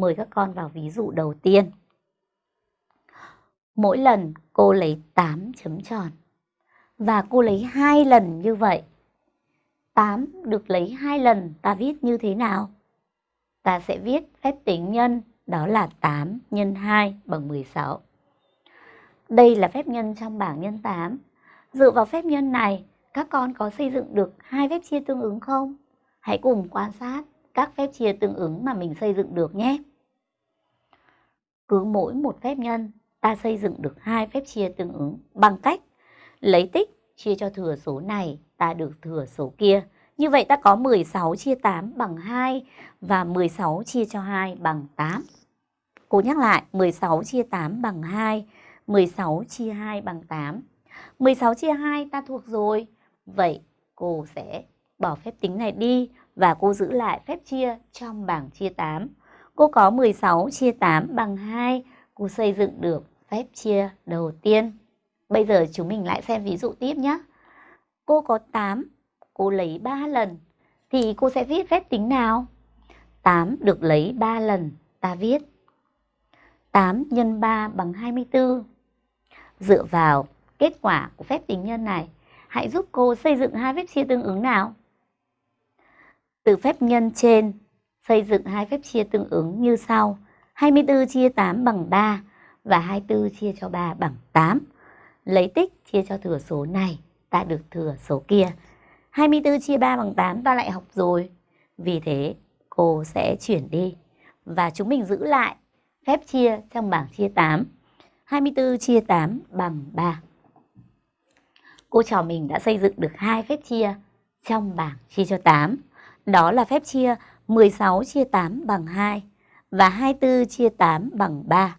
Mời các con vào ví dụ đầu tiên. Mỗi lần cô lấy 8 chấm tròn và cô lấy hai lần như vậy. 8 được lấy hai lần ta viết như thế nào? Ta sẽ viết phép tính nhân đó là 8 nhân 2 bằng 16. Đây là phép nhân trong bảng nhân 8. Dựa vào phép nhân này, các con có xây dựng được hai phép chia tương ứng không? Hãy cùng quan sát các phép chia tương ứng mà mình xây dựng được nhé. Cứ mỗi một phép nhân, ta xây dựng được hai phép chia tương ứng bằng cách lấy tích chia cho thừa số này, ta được thừa số kia. Như vậy ta có 16 chia 8 bằng 2 và 16 chia cho 2 bằng 8. Cô nhắc lại, 16 chia 8 bằng 2, 16 chia 2 bằng 8. 16 chia 2 ta thuộc rồi. Vậy cô sẽ bỏ phép tính này đi và cô giữ lại phép chia trong bảng chia 8. Cô có 16 chia 8 bằng 2, cô xây dựng được phép chia đầu tiên. Bây giờ chúng mình lại xem ví dụ tiếp nhé. Cô có 8, cô lấy 3 lần, thì cô sẽ viết phép tính nào? 8 được lấy 3 lần, ta viết 8 x 3 bằng 24. Dựa vào kết quả của phép tính nhân này, hãy giúp cô xây dựng hai phép chia tương ứng nào. Từ phép nhân trên, xây dựng hai phép chia tương ứng như sau. 24 chia 8 bằng 3 và 24 chia cho 3 bằng 8. Lấy tích chia cho thừa số này, ta được thừa số kia. 24 chia 3 bằng 8 ta lại học rồi. Vì thế cô sẽ chuyển đi. Và chúng mình giữ lại phép chia trong bảng chia 8. 24 chia 8 bằng 3. Cô trò mình đã xây dựng được hai phép chia trong bảng chia cho 8. Đó là phép chia 16 chia 8 bằng 2 và 24 chia 8 bằng 3.